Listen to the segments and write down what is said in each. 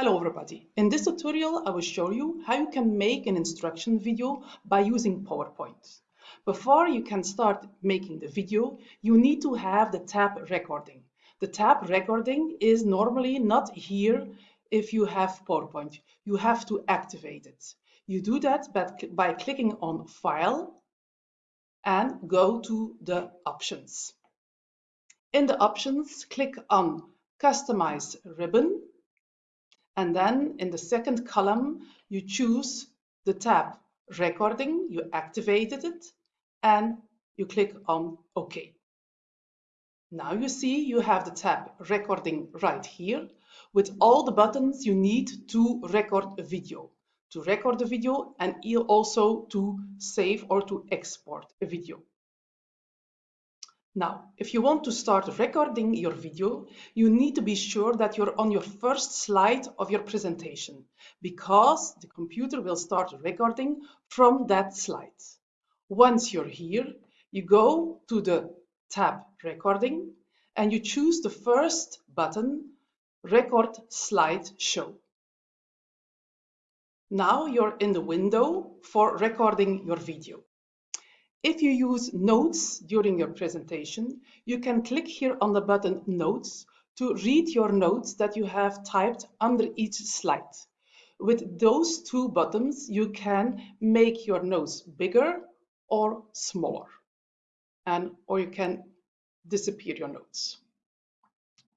Hello everybody. In this tutorial, I will show you how you can make an instruction video by using PowerPoint. Before you can start making the video, you need to have the tab recording. The tab recording is normally not here if you have PowerPoint. You have to activate it. You do that by clicking on File and go to the options. In the options, click on Customize ribbon and then in the second column, you choose the tab recording, you activated it, and you click on OK. Now you see you have the tab recording right here with all the buttons you need to record a video, to record a video and also to save or to export a video. Now, if you want to start recording your video, you need to be sure that you're on your first slide of your presentation because the computer will start recording from that slide. Once you're here, you go to the tab recording and you choose the first button, record slide show. Now you're in the window for recording your video. If you use notes during your presentation, you can click here on the button Notes to read your notes that you have typed under each slide. With those two buttons, you can make your notes bigger or smaller, and or you can disappear your notes.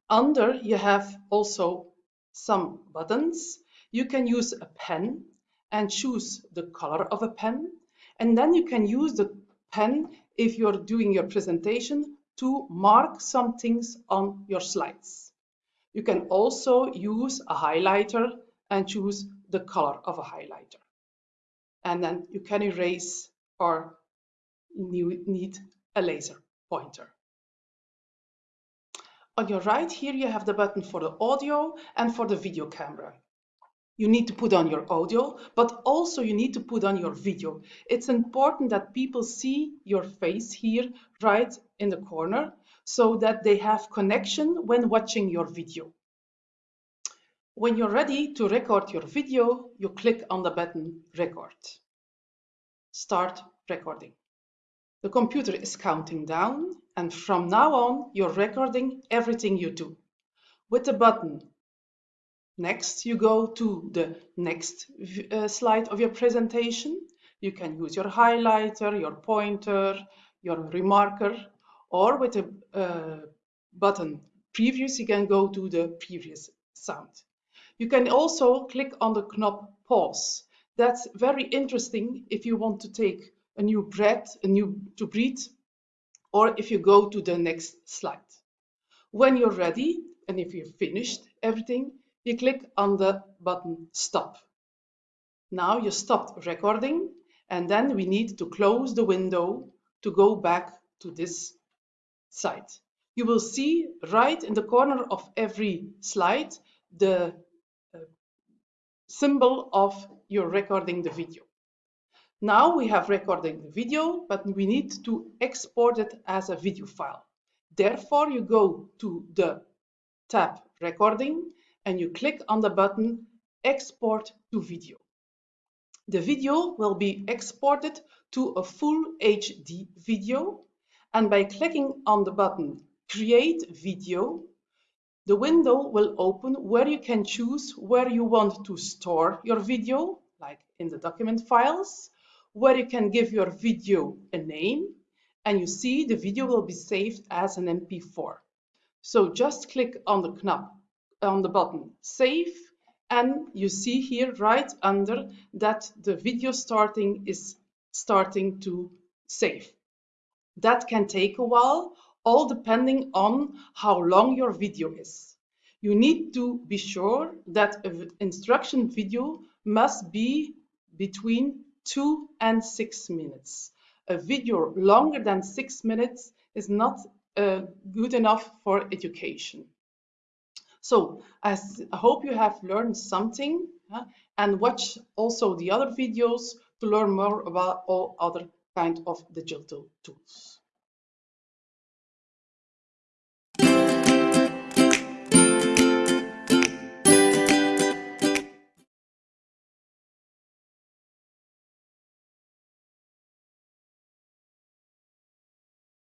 Under, you have also some buttons. You can use a pen and choose the color of a pen, and then you can use the pen if you're doing your presentation to mark some things on your slides. You can also use a highlighter and choose the color of a highlighter. And then you can erase or you need a laser pointer. On your right here, you have the button for the audio and for the video camera you need to put on your audio, but also you need to put on your video. It's important that people see your face here right in the corner so that they have connection when watching your video. When you're ready to record your video, you click on the button record. Start recording. The computer is counting down and from now on you're recording everything you do. With the button Next, you go to the next uh, slide of your presentation. You can use your highlighter, your pointer, your remarker, or with a uh, button previous, you can go to the previous sound. You can also click on the knob pause. That's very interesting if you want to take a new breath, a new to breathe, or if you go to the next slide. When you're ready, and if you've finished everything, you click on the button stop. Now you stopped recording and then we need to close the window to go back to this site. You will see right in the corner of every slide the uh, symbol of your recording the video. Now we have recorded the video, but we need to export it as a video file. Therefore, you go to the tab recording and you click on the button Export to Video. The video will be exported to a full HD video and by clicking on the button Create Video, the window will open where you can choose where you want to store your video, like in the document files, where you can give your video a name, and you see the video will be saved as an MP4. So just click on the knob on the button save and you see here right under that the video starting is starting to save. That can take a while, all depending on how long your video is. You need to be sure that an instruction video must be between two and six minutes. A video longer than six minutes is not uh, good enough for education. So I hope you have learned something and watch also the other videos to learn more about all other kind of digital tools.